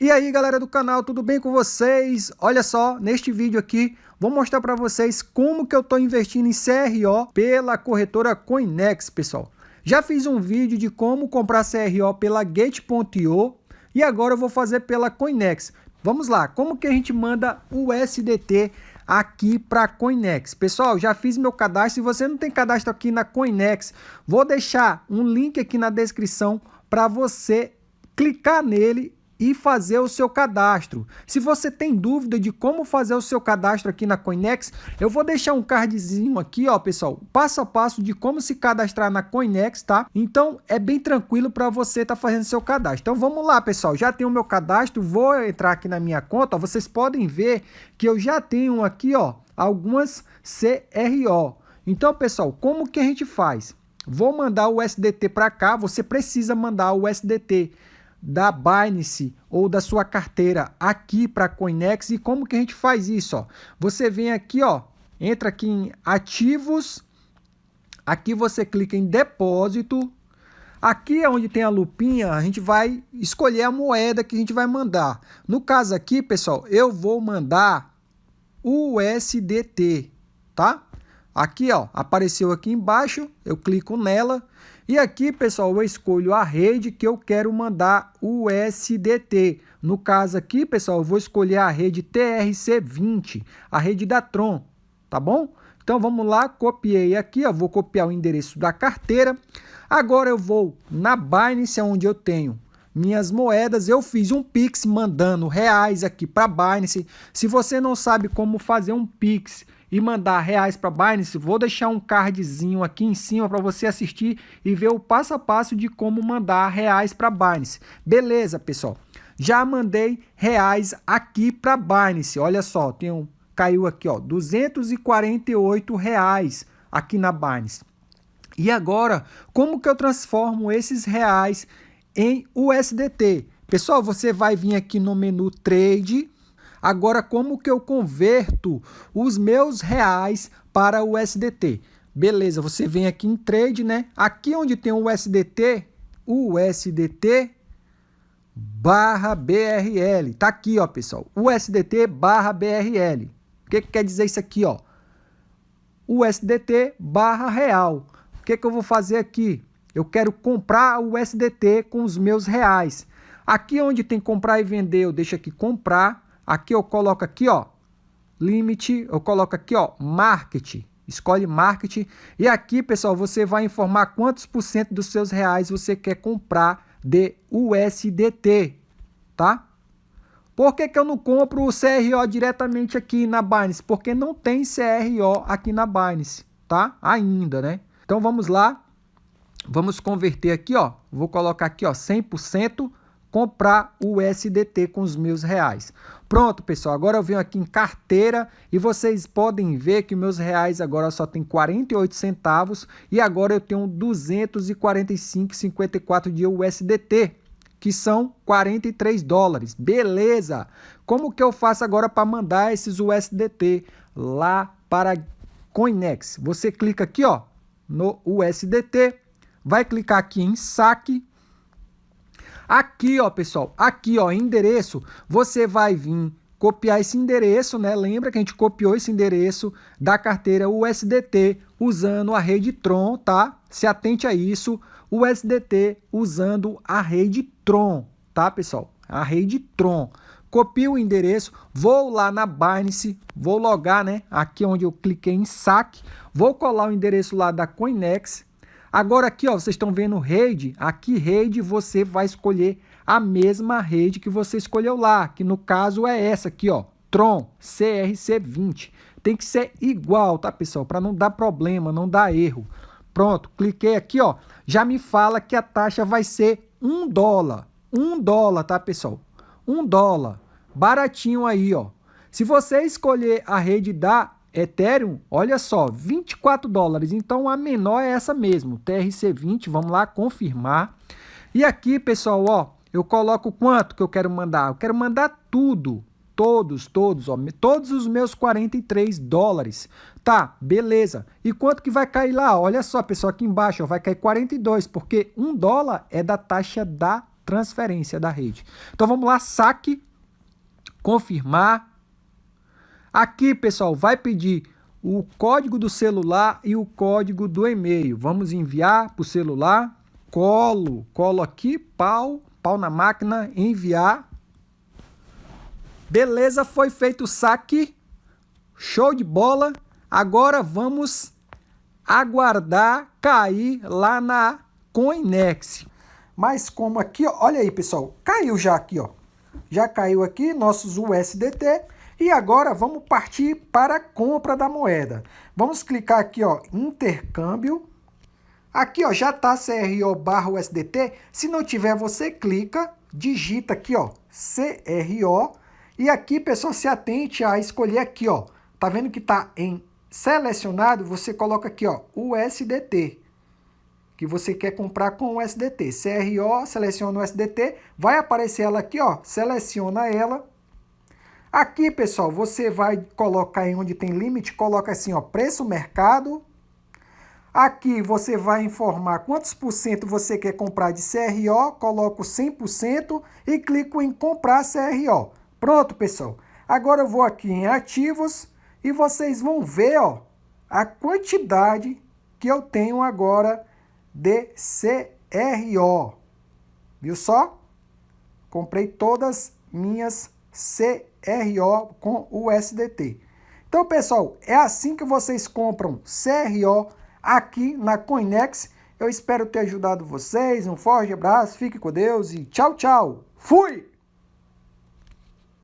E aí galera do canal, tudo bem com vocês? Olha só, neste vídeo aqui vou mostrar para vocês como que eu estou investindo em CRO pela corretora Coinex, pessoal. Já fiz um vídeo de como comprar CRO pela Gate.io e agora eu vou fazer pela Coinex. Vamos lá, como que a gente manda o USDT aqui para Coinex? Pessoal, já fiz meu cadastro, se você não tem cadastro aqui na Coinex, vou deixar um link aqui na descrição para você clicar nele e fazer o seu cadastro. Se você tem dúvida de como fazer o seu cadastro aqui na Coinex, eu vou deixar um cardzinho aqui, ó, pessoal, passo a passo de como se cadastrar na Coinex, tá? Então, é bem tranquilo para você estar tá fazendo seu cadastro. Então, vamos lá, pessoal, já tenho o meu cadastro, vou entrar aqui na minha conta, ó, vocês podem ver que eu já tenho aqui, ó, algumas CRO. Então, pessoal, como que a gente faz? Vou mandar o SDT para cá, você precisa mandar o SDT da Binance ou da sua carteira aqui para Coinex. E como que a gente faz isso? Ó? Você vem aqui, ó, entra aqui em ativos, aqui você clica em depósito, Aqui é onde tem a lupinha, a gente vai escolher a moeda que a gente vai mandar. No caso aqui, pessoal, eu vou mandar USDT, tá? Aqui, ó, apareceu aqui embaixo, eu clico nela e aqui, pessoal, eu escolho a rede que eu quero mandar o USDT. No caso aqui, pessoal, eu vou escolher a rede TRC20, a rede da Tron, tá bom? Então vamos lá, copiei aqui, ó, vou copiar o endereço da carteira. Agora eu vou na Binance, onde eu tenho minhas moedas, eu fiz um Pix mandando reais aqui para Binance. Se você não sabe como fazer um Pix e mandar reais para Binance, vou deixar um cardzinho aqui em cima para você assistir e ver o passo a passo de como mandar reais para Binance. Beleza, pessoal? Já mandei reais aqui para Binance. Olha só, tem um, caiu aqui, ó, 248 reais aqui na Binance. E agora, como que eu transformo esses reais em USDT? Pessoal, você vai vir aqui no menu Trade, Agora, como que eu converto os meus reais para o USDT? Beleza, você vem aqui em trade, né? Aqui onde tem o USDT, USDT barra BRL. Tá aqui, ó, pessoal. USDT barra BRL. O que, que quer dizer isso aqui, ó? USDT barra real. O que, que eu vou fazer aqui? Eu quero comprar o USDT com os meus reais. Aqui onde tem comprar e vender, eu deixo aqui comprar Aqui eu coloco aqui, ó, limite, eu coloco aqui, ó, market. Escolhe market. E aqui, pessoal, você vai informar quantos por cento dos seus reais você quer comprar de USDT, tá? Por que, que eu não compro o CRO diretamente aqui na Binance? Porque não tem CRO aqui na Binance, tá? Ainda, né? Então vamos lá. Vamos converter aqui, ó. Vou colocar aqui, ó, 100% comprar o USDT com os meus reais. Pronto, pessoal, agora eu venho aqui em carteira e vocês podem ver que meus reais agora só tem 48 centavos e agora eu tenho 245,54 de USDT, que são 43 dólares. Beleza! Como que eu faço agora para mandar esses USDT lá para Coinex? Você clica aqui, ó, no USDT, vai clicar aqui em saque Aqui, ó, pessoal, aqui, ó, endereço, você vai vir copiar esse endereço, né? Lembra que a gente copiou esse endereço da carteira USDT usando a rede Tron, tá? Se atente a isso, USDT usando a rede Tron, tá, pessoal? A rede Tron. Copio o endereço, vou lá na Binance, vou logar, né? Aqui onde eu cliquei em saque, vou colar o endereço lá da Coinex, Agora aqui, ó, vocês estão vendo rede. Aqui rede você vai escolher a mesma rede que você escolheu lá, que no caso é essa aqui, ó, Tron CRC20. Tem que ser igual, tá, pessoal? Para não dar problema, não dar erro. Pronto, cliquei aqui, ó. Já me fala que a taxa vai ser um dólar. Um dólar, tá, pessoal? Um dólar. Baratinho aí, ó. Se você escolher a rede da Ethereum, olha só, 24 dólares. Então a menor é essa mesmo, TRC20. Vamos lá confirmar. E aqui, pessoal, ó, eu coloco quanto que eu quero mandar? Eu quero mandar tudo, todos, todos, ó, todos os meus 43 dólares. Tá, beleza. E quanto que vai cair lá? Olha só, pessoal, aqui embaixo, ó, vai cair 42, porque um dólar é da taxa da transferência da rede. Então vamos lá, saque, confirmar. Aqui, pessoal, vai pedir o código do celular e o código do e-mail. Vamos enviar para o celular, colo, colo aqui, pau, pau na máquina, enviar. Beleza, foi feito o saque. Show de bola. Agora vamos aguardar cair lá na Coinex. Mas como aqui, olha aí, pessoal, caiu já aqui, ó. Já caiu aqui nossos USDT e agora vamos partir para a compra da moeda. Vamos clicar aqui, ó, intercâmbio. Aqui, ó, já tá CRO barra USDT. Se não tiver, você clica, digita aqui, ó, CRO. E aqui, pessoal, se atente a escolher aqui, ó. Tá vendo que tá em selecionado, você coloca aqui, ó, USDT, que você quer comprar com o. CRO, seleciona o USDT, vai aparecer ela aqui, ó, seleciona ela. Aqui, pessoal, você vai colocar em onde tem limite, coloca assim, ó, preço mercado. Aqui você vai informar quantos por cento você quer comprar de CRO, coloco 100% e clico em comprar CRO. Pronto, pessoal. Agora eu vou aqui em ativos, e vocês vão ver ó, a quantidade que eu tenho agora de CRO. Viu só? Comprei todas minhas CRO com USDT. Então, pessoal, é assim que vocês compram CRO aqui na Coinex. Eu espero ter ajudado vocês. Um forte abraço, fique com Deus e tchau, tchau. Fui!